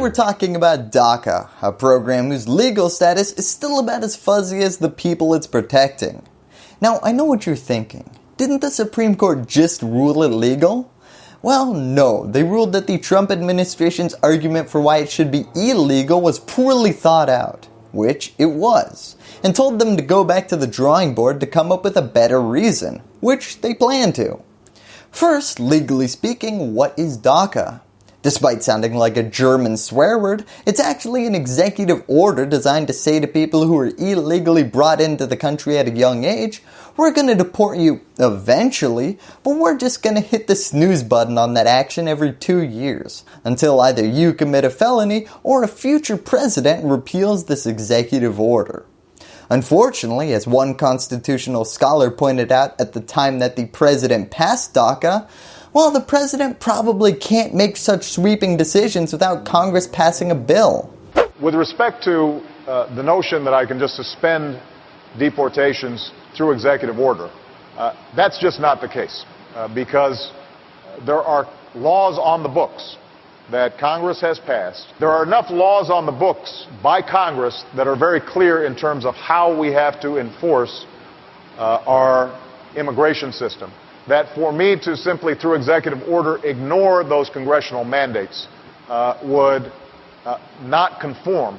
we're talking about DACA, a program whose legal status is still about as fuzzy as the people it's protecting. Now I know what you're thinking, didn't the Supreme Court just rule it legal? Well no, they ruled that the Trump administration's argument for why it should be illegal was poorly thought out, which it was, and told them to go back to the drawing board to come up with a better reason, which they plan to. First, legally speaking, what is DACA? Despite sounding like a German swear word, it's actually an executive order designed to say to people who are illegally brought into the country at a young age, we're going to deport you eventually, but we're just going to hit the snooze button on that action every two years, until either you commit a felony or a future president repeals this executive order. Unfortunately, as one constitutional scholar pointed out at the time that the president passed DACA, well the president probably can't make such sweeping decisions without Congress passing a bill. With respect to uh, the notion that I can just suspend deportations through executive order, uh, that's just not the case uh, because there are laws on the books that Congress has passed. There are enough laws on the books by Congress that are very clear in terms of how we have to enforce uh, our immigration system that for me to simply, through executive order, ignore those congressional mandates uh, would uh, not conform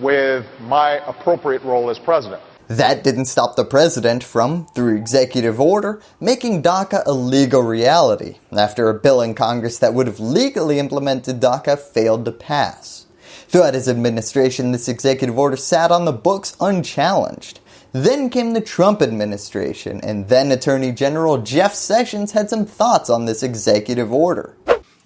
with my appropriate role as president. That didn't stop the president from, through executive order, making DACA a legal reality after a bill in Congress that would have legally implemented DACA failed to pass. Throughout his administration, this executive order sat on the books unchallenged. Then came the Trump administration, and then Attorney General Jeff Sessions had some thoughts on this executive order.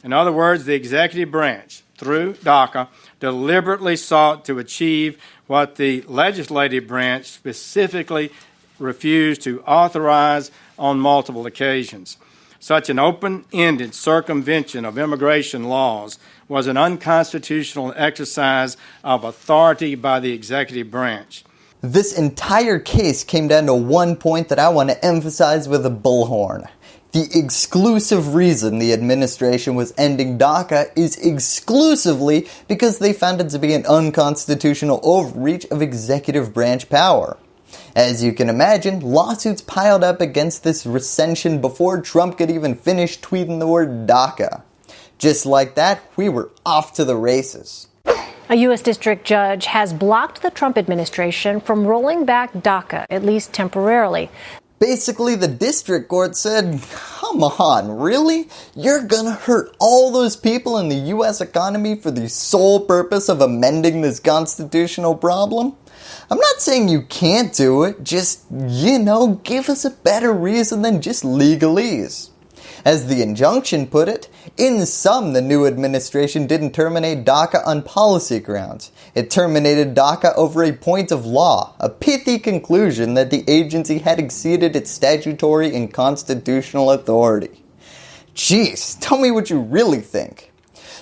In other words, the executive branch, through DACA, deliberately sought to achieve what the legislative branch specifically refused to authorize on multiple occasions. Such an open-ended circumvention of immigration laws was an unconstitutional exercise of authority by the executive branch. This entire case came down to one point that I want to emphasize with a bullhorn. The exclusive reason the administration was ending DACA is exclusively because they found it to be an unconstitutional overreach of executive branch power. As you can imagine, lawsuits piled up against this rescission before Trump could even finish tweeting the word DACA. Just like that, we were off to the races. A U.S. district judge has blocked the Trump administration from rolling back DACA, at least temporarily. Basically, the district court said, come on, really? You're gonna hurt all those people in the U.S. economy for the sole purpose of amending this constitutional problem? I'm not saying you can't do it, just, you know, give us a better reason than just legalese. As the injunction put it, in sum the new administration didn't terminate DACA on policy grounds. It terminated DACA over a point of law, a pithy conclusion that the agency had exceeded its statutory and constitutional authority. Jeez, tell me what you really think.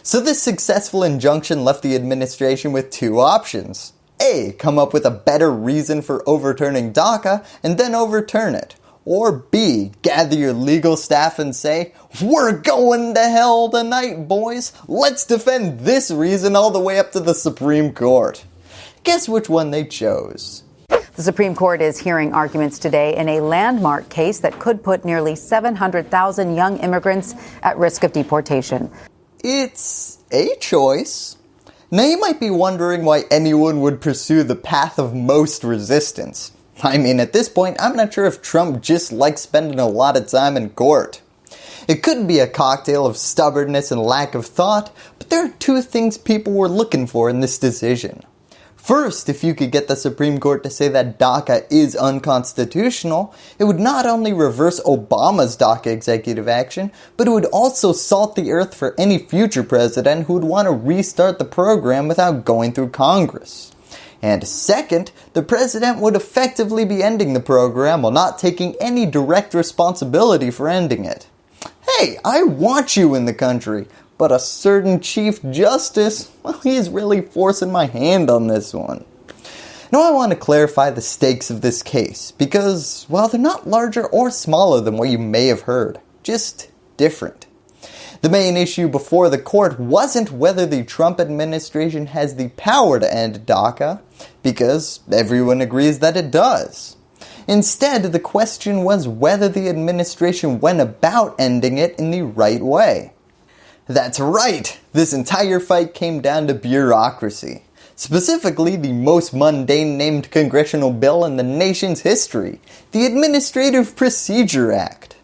So this successful injunction left the administration with two options. A. Come up with a better reason for overturning DACA and then overturn it. Or B, gather your legal staff and say, we're going to hell tonight boys, let's defend this reason all the way up to the Supreme Court. Guess which one they chose. The Supreme Court is hearing arguments today in a landmark case that could put nearly 700,000 young immigrants at risk of deportation. It's a choice. Now you might be wondering why anyone would pursue the path of most resistance. I mean at this point I'm not sure if Trump just likes spending a lot of time in court. It could be a cocktail of stubbornness and lack of thought, but there are two things people were looking for in this decision. First, if you could get the Supreme Court to say that DACA is unconstitutional, it would not only reverse Obama's DACA executive action, but it would also salt the earth for any future president who would want to restart the program without going through Congress. And second, the president would effectively be ending the program while not taking any direct responsibility for ending it. Hey, I want you in the country, but a certain Chief Justice, well, he's really forcing my hand on this one. Now I want to clarify the stakes of this case because, well, they're not larger or smaller than what you may have heard, just different. The main issue before the court wasn't whether the Trump administration has the power to end DACA, because everyone agrees that it does. Instead, the question was whether the administration went about ending it in the right way. That's right, this entire fight came down to bureaucracy. Specifically, the most mundane named congressional bill in the nation's history, the Administrative Procedure Act.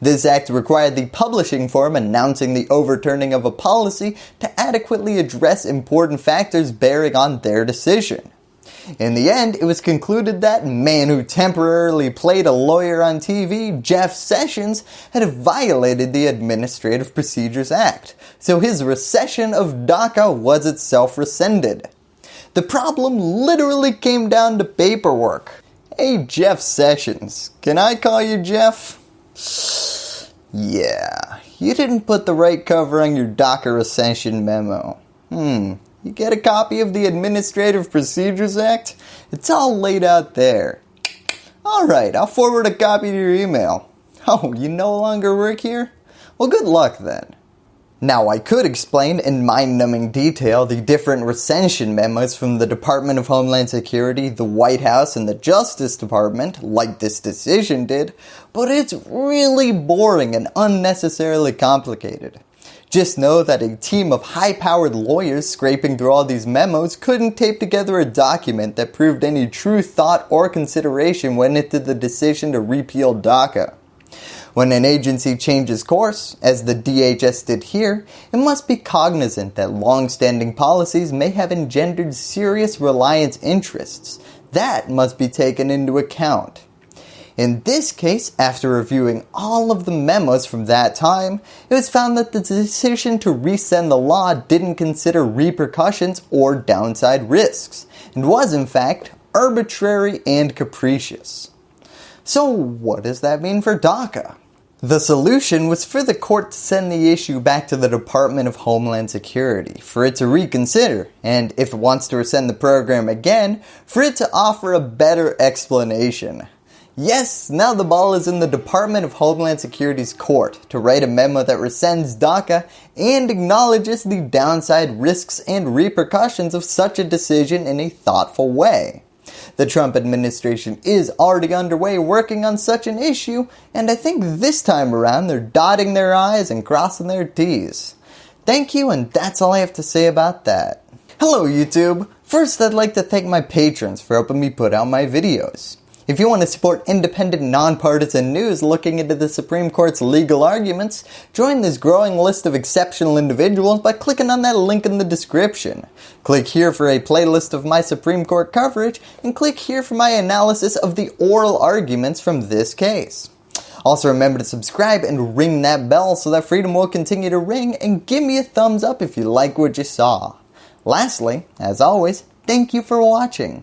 This act required the publishing form announcing the overturning of a policy to adequately address important factors bearing on their decision. In the end, it was concluded that man who temporarily played a lawyer on TV, Jeff Sessions, had violated the Administrative Procedures Act, so his rescission of DACA was itself rescinded. The problem literally came down to paperwork. Hey Jeff Sessions, can I call you Jeff? Yeah, you didn't put the right cover on your DACA rescission memo. Hmm, you get a copy of the Administrative Procedures Act? It's all laid out there. Alright, I'll forward a copy to your email. Oh, you no longer work here? Well, good luck then. Now I could explain in mind-numbing detail the different rescission memos from the Department of Homeland Security, the White House, and the Justice Department, like this decision did, but it's really boring and unnecessarily complicated. Just know that a team of high-powered lawyers scraping through all these memos couldn't tape together a document that proved any true thought or consideration went into the decision to repeal DACA. When an agency changes course, as the DHS did here, it must be cognizant that long-standing policies may have engendered serious reliance interests. That must be taken into account. In this case, after reviewing all of the memos from that time, it was found that the decision to rescind the law didn't consider repercussions or downside risks, and was in fact arbitrary and capricious. So what does that mean for DACA? The solution was for the court to send the issue back to the Department of Homeland Security for it to reconsider and if it wants to rescind the program again, for it to offer a better explanation. Yes, now the ball is in the Department of Homeland Security's court to write a memo that rescinds DACA and acknowledges the downside risks and repercussions of such a decision in a thoughtful way. The Trump administration is already underway working on such an issue, and I think this time around they're dotting their I's and crossing their T's. Thank you, and that's all I have to say about that. Hello YouTube! First I'd like to thank my patrons for helping me put out my videos. If you want to support independent, nonpartisan news looking into the Supreme Court's legal arguments, join this growing list of exceptional individuals by clicking on that link in the description. Click here for a playlist of my Supreme Court coverage, and click here for my analysis of the oral arguments from this case. Also remember to subscribe and ring that bell so that freedom will continue to ring and give me a thumbs up if you like what you saw. Lastly, as always, thank you for watching.